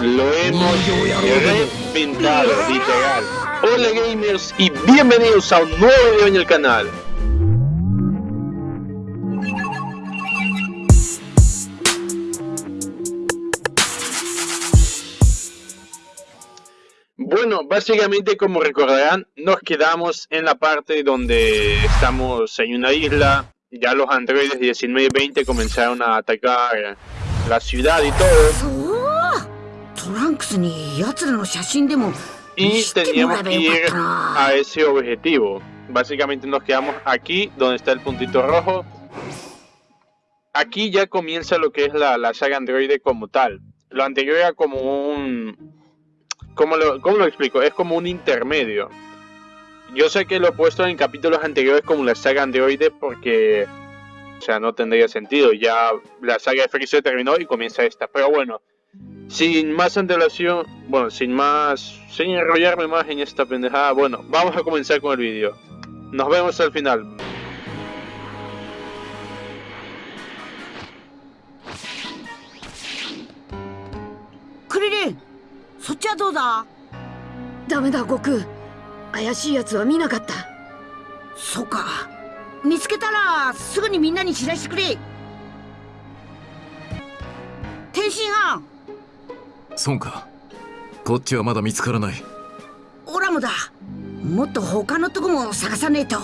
Lo hemos repintado, literal. Hola gamers y bienvenidos a un nuevo video en el canal. Básicamente como recordarán, nos quedamos en la parte donde estamos en una isla. Ya los androides 19 y 20 comenzaron a atacar la ciudad y todo. Y teníamos que ir a ese objetivo. Básicamente nos quedamos aquí, donde está el puntito rojo. Aquí ya comienza lo que es la, la saga androide como tal. Lo anterior era como un ¿Cómo lo, ¿Cómo lo explico? Es como un intermedio. Yo sé que lo he puesto en capítulos anteriores como la saga Androide porque, o sea, no tendría sentido. Ya la saga de Freezer terminó y comienza esta. Pero bueno, sin más antelación, bueno, sin más, sin enrollarme más en esta pendejada, bueno, vamos a comenzar con el vídeo. Nos vemos al final. ちはどうだ？ダメだ悟空。怪しい奴は見なかった。そうか。見つけたらすぐにみんなに知らせてくれ。天津飯。そうか。こっちはまだ見つからない。オラもだ。もっと他のとこも探さねえと。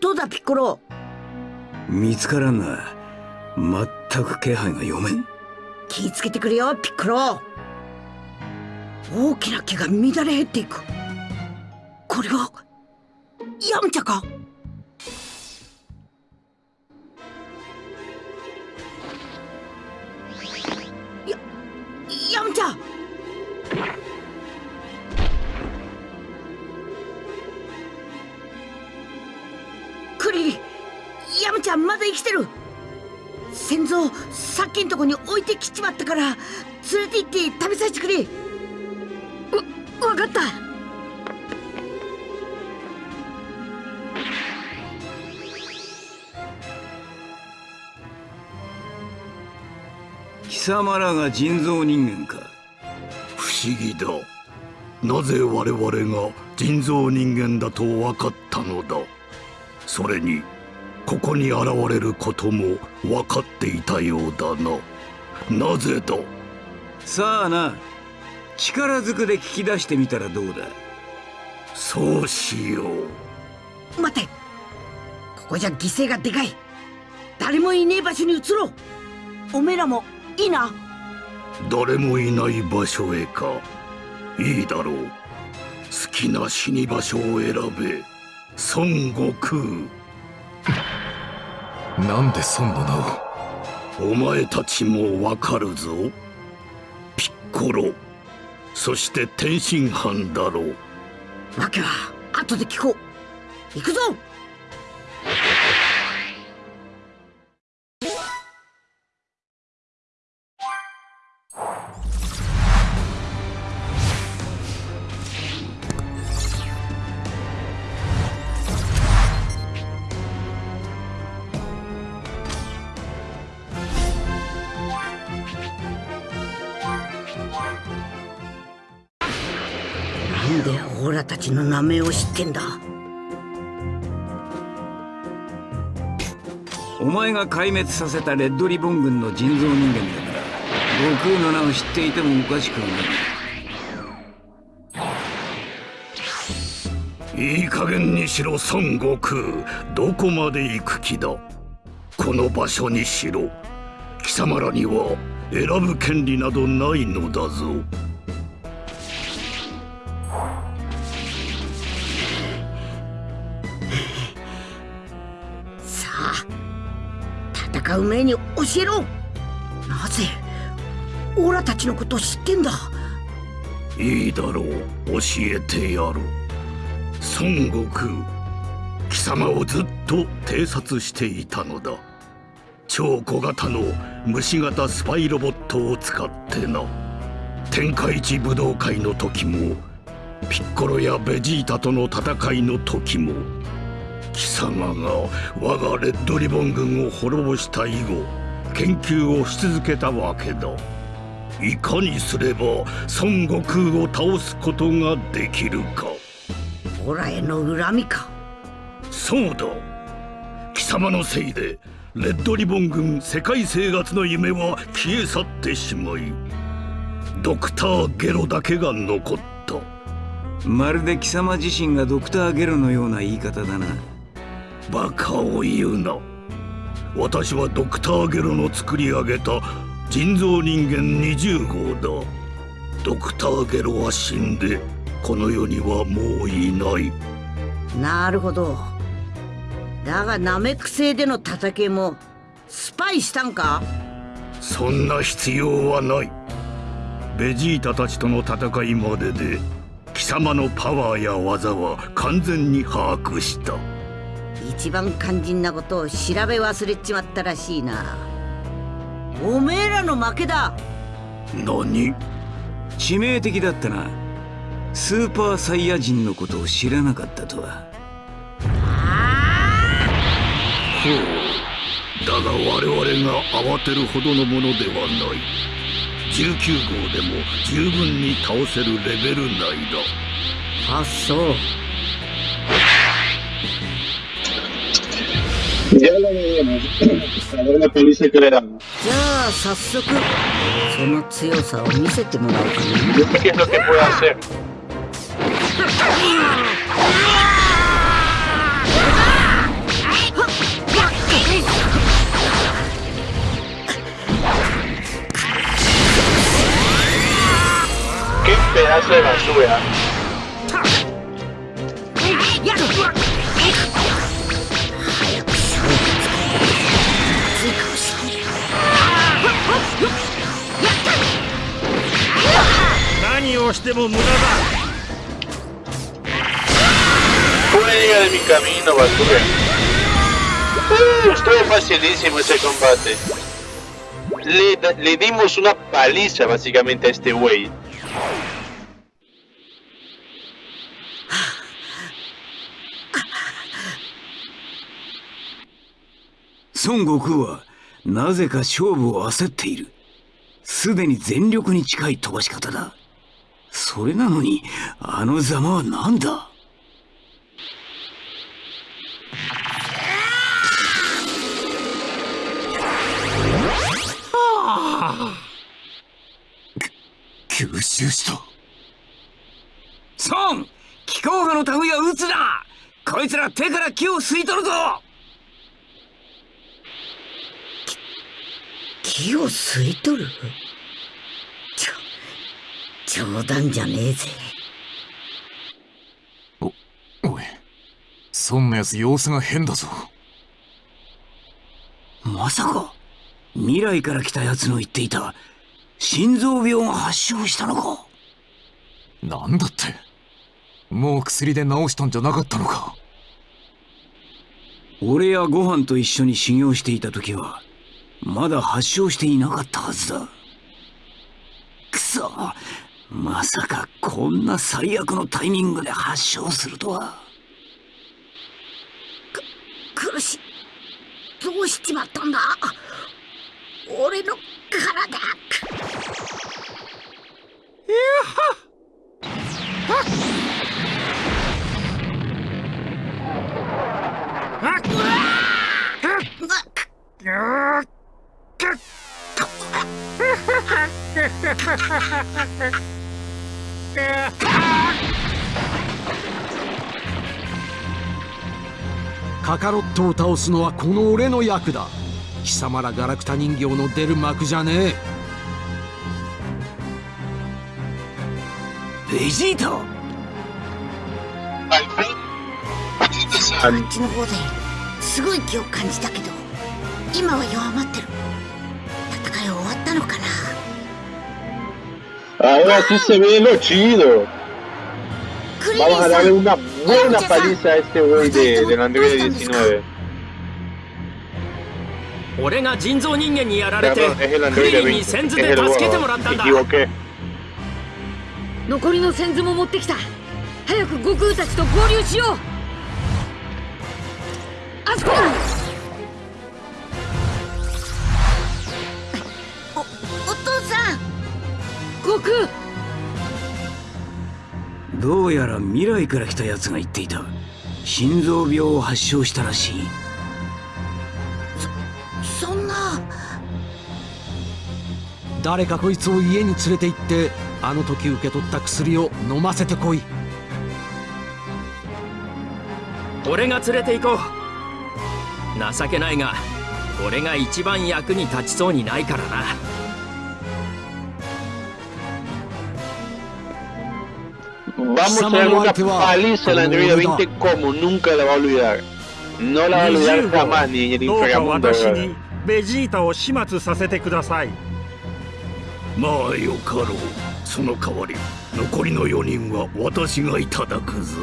どうだピッコロ？見つからんな全く気配が読めん気ぃつけてくれよピッコロ。大きな毛が乱れ減っていく。これがヤムチャか？やヤムチャクリリヤムちゃまだ生きてる。先祖さっきんとこに置いてきちまったから連れて行って食べさせてくれ。わ分かった。貴様らが人造人間か。不思議だ。なぜ我々が人造人間だと分かったのだ。それにここに現れることも分かっていたようだな。なぜだ？さあな。力ずくで聞き出してみたらどうだ？そうしよう。待て。ここじゃ犠牲がでかい。誰もいねえ場所に移ろう。おめえらもいいな？誰もいない場所へか。いいだろう。好きな死に場所を選べ。孫悟空なんで孫の名を？お前たちもわかるぞ。ピッコロ。そして天津飯だろう。わけは後で聞こう。行くぞちの名前を知ってんだ。お前が壊滅させたレッドリボン軍の人造人間だから悟空の名を知っていてもおかしくはない。いい加減にしろ孫悟空どこまで行く気だ？この場所にしろ。貴様らには選ぶ権利などないのだぞ。戦う前に教えろ。なぜオラたちのこと知ってんだ？いいだろう。教えてやる。孫悟空貴様をずっと偵察していたのだ。超小型の虫型スパイロボットを使ってな。天下一武道会の時もピッコロやベジータとの戦いの時も。貴様が我がレッドリボン軍を滅ぼした以後研究をし続けたわけだ。いかにすれば孫悟空を倒すことができるか。オラへの恨みか。そうだ。貴様のせいでレッドリボン軍世界生活の夢は消え去ってしまいドクターゲロだけが残った。まるで貴様自身がドクターゲロのような言い方だなバカを言うな。私はドクターゲロの作り上げた人造人間20号だ。ドクターゲロは死んでこの世にはもういない。なるほど。だがナメック星での戦いもスパイしたんか？そんな必要はない。ベジータたちとの戦いまでで貴様のパワーや技は完全に把握した一番肝心なことを調べ忘れちまったらしいな。おめえらの負けだ。何？致命的だったな。スーパーサイヤ人のことを知らなかったとは。ほう。だが我々が慌てるほどのものではない。19号でも十分に倒せるレベル内だ。あそうYa lo veremos. A ver la paliza que le damos. じゃあ早速その強さを見せてもらおうか Yo sé qué es lo que puedo hacer. ¡Qué pedazo de basura! 何をしても無駄だ ¡Fuera de mi camino, basura! Uh, estuvo facilísimo ese combate. Le, le dimos una paliza básicamente a este güey. 孫悟空はなぜか勝負を焦っているすでに全力に近い飛ばし方だそれなのにあのざまは何だ？吸収した。孫気候派の類は撃つなこいつら手から木を吸い取るぞ！木を吸い取る？冗談じゃねえぜ。おい。そんなやつ様子が変だぞ。まさか未来から来た奴の言っていた心臓病が発症したのか？なんだって。もう薬で治したんじゃなかったのか。俺やご飯と一緒に修行していた時はまだ発症していなかったはずだ。くそまさかこんな最悪のタイミングで発症するとは。苦しい。どうしちまったんだ。俺の体カカロットを倒すのはこの俺の役だ。貴様らガラクタ人形の出る幕じゃねえ。ベジータ。あっちの方ですごい気を感じたけど今は弱まってる。戦い終わったのかな。Ahora sí se ve lo chido. Vamos a さ darle ん una buena paliza a este güey de, del Android 19. 俺が人造人間にやられて Perdón, es el クリ Android リンに 20. 先 Es 頭で el 助けても Boba. らったん Me だ equivoqué. 残りの先頭も持ってきた早く悟空たちと合流しようあそこだどうやら未来から来た奴が言っていた。心臓病を発症したらしい。そんな。誰かこいつを家に連れて行ってあの時受け取った薬を飲ませてこい。俺が連れて行こう。情けないが俺が一番役に立ちそうにないからな Vamos a dar una paliza a la androide 20 como nunca la va a olvidar. No la va a olvidar jamás ni en el inframundo. ベジータを始末させてくださいまあよかろうその代わり残りの4人は私がいただくぞ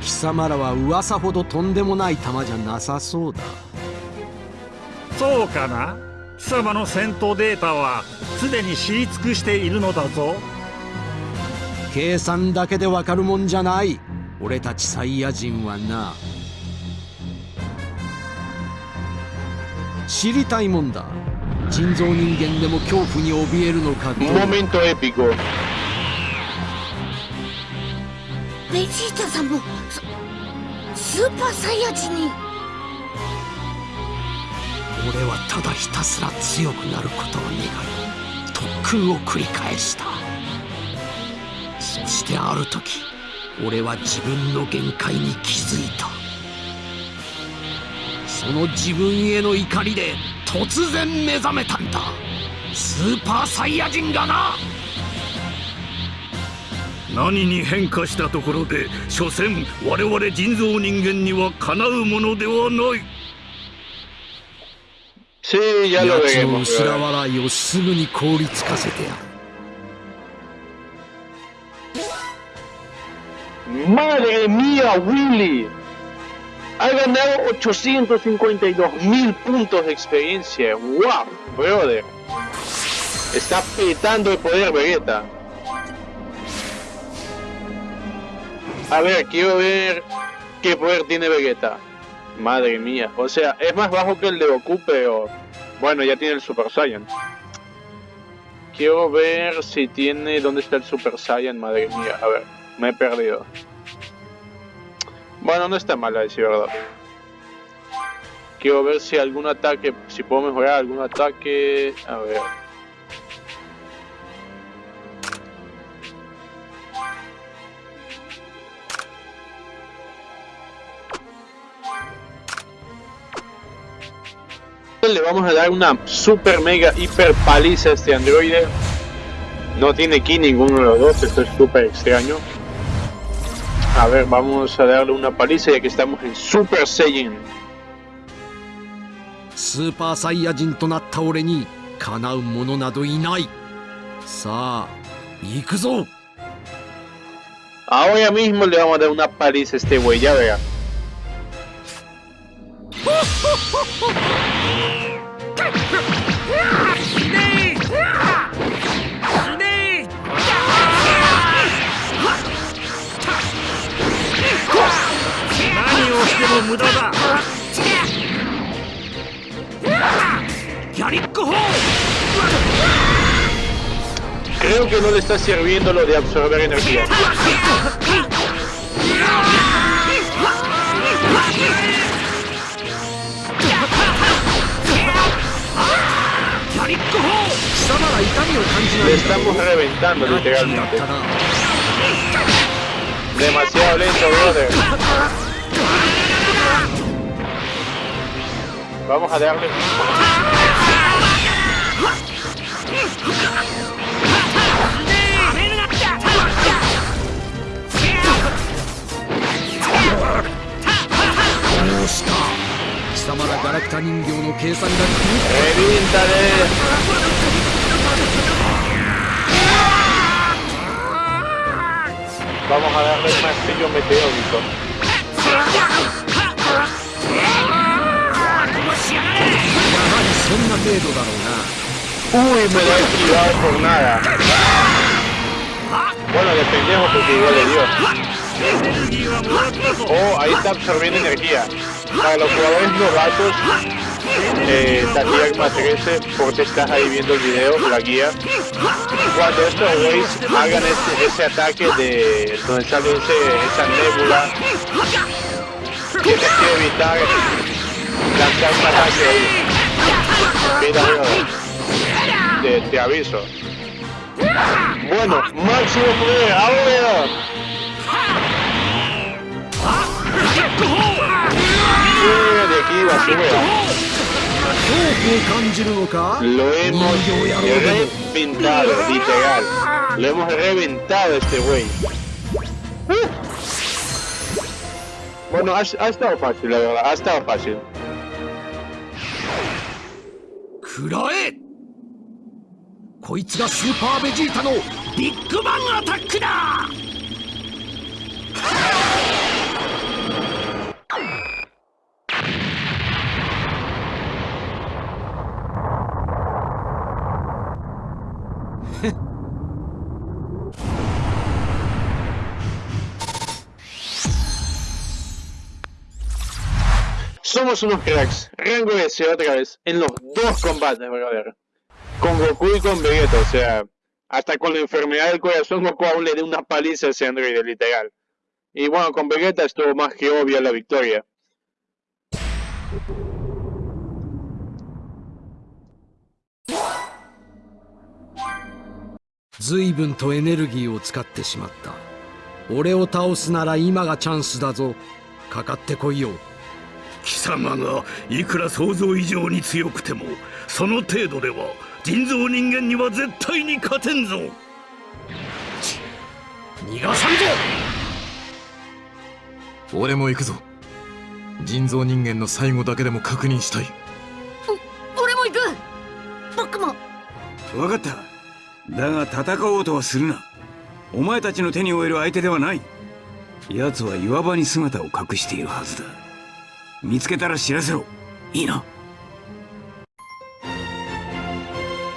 貴様らは噂ほどとんでもない玉じゃなさそうだそうかな貴様の戦闘データはすでに知り尽くしているのだぞ計算だけでわかるもんじゃない。俺たちサイヤ人はな。知りたいもんだ。人造人間でも恐怖に怯えるのかどう Un momento épico. ベジータさんもススーパーサイヤ人に。俺はただひたすら強くなることを願い特訓を繰り返した。そしてある時俺は自分の限界に気づいたその自分への怒りで突然目覚めたんだスーパーサイヤ人がな何に変化したところで所詮我々人造人間にはかなうものではない奴の veremos. 後ろ ¿verdad? 笑いをすぐに凍りつかせてやる Madre mía, Willy. Ha ganado 852 mil puntos de experiencia. ¡Wow, brother! Está petando el poder Vegeta. A ver, quiero ver qué poder tiene Vegeta. Madre mía. O sea, es más bajo que el de Goku, pero... Bueno, ya tiene el Super Saiyan. Quiero ver si tiene... ¿Dónde está el Super Saiyan? Madre mía. A ver, me he perdido. Bueno, no está mal a decir verdad. Quiero ver si algún ataque, si puedo mejorar algún ataque. A ver. Le vamos a dar una super mega hiper paliza a este androide. No tiene ki ninguno de los dos, esto es súper extraño. A ver, vamos a darle una paliza ya que estamos en Super Saiyan. スーパーサイヤ人となった俺にかなう者などいないさあ行くぞ Ahora mismo le vamos a dar una paliza a este güey, ya Creo que no le está sirviendo lo de absorber energía. Le estamos reventando literalmente. Demasiado lento, brother. Vamos a darle. Vamos a darle un martillo meteórico. そんな程度だろうな Uy, me lo he esquivado por nada. Bueno, de pendejo porque igual le dio. Oh, ahí está absorbiendo energía. Para los jugadores novatos, eh, Tatiagma 13, porque estás ahí viendo el video, la guía. Cuando estos güeyes hagan ese, ese ataque de donde sale ese, esa nébula, tienes que evitar lanzar un ataque ahí. Mira. Te, aviso. Bueno, máximo poder, ahora. Sube de aquí, basura. Lo hemos reventado, literal. Lo hemos reventado este güey. Bueno, ha, ha estado fácil, la verdad. Ha estado fácil. 食らえ。こいつがスーパーベジータのビッグバンアタックだ。Somos unos cracks. Rango S otra vez. En los dos combates, brother. Con Goku y con Vegeta, o sea. Hasta con la enfermedad del corazón Goku aún le dio una paliza a ese androide, literal. Y bueno, con Vegeta estuvo más que obvia la victoria. 随分とエネルギーを使ってしまった俺を倒すなら今がチャンスだぞかかってこいよ 貴様がいくら想像以上に強くてもその程度では人造人間には絶対に勝てんぞ。逃がさんぞ。俺も行くぞ。人造人間の最後だけでも確認したい。俺も行く。僕も。分かった。だが戦おうとはするな。お前たちの手に負える相手ではない。奴は岩場に姿を隠しているはずだ見つけたら知らせろ。いいな。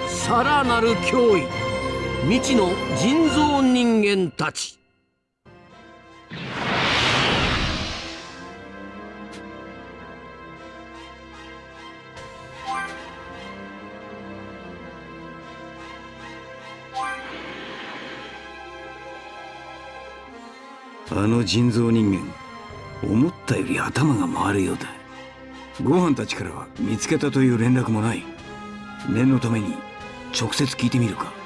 さらなる脅威。未知の人造人間たち。あの人造人間。思ったより頭が回るようだご飯たちからは見つけたという連絡もない念のために直接聞いてみるか「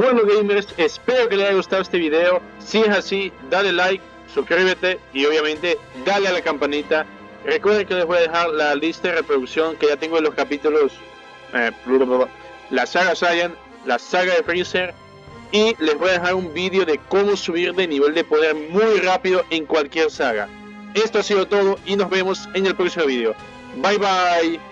Bueno gamers, espero que les haya gustado este video. Si es así, dale like, suscríbete y obviamente dale a la campanita. Recuerden que les voy a dejar la lista de reproducción que ya tengo en los capítulos. eh, la saga Saiyan, la saga de Freezer. Y les voy a dejar un vídeo de cómo subir de nivel de poder muy rápido en cualquier saga. Esto ha sido todo y nos vemos en el próximo vídeo. Bye bye.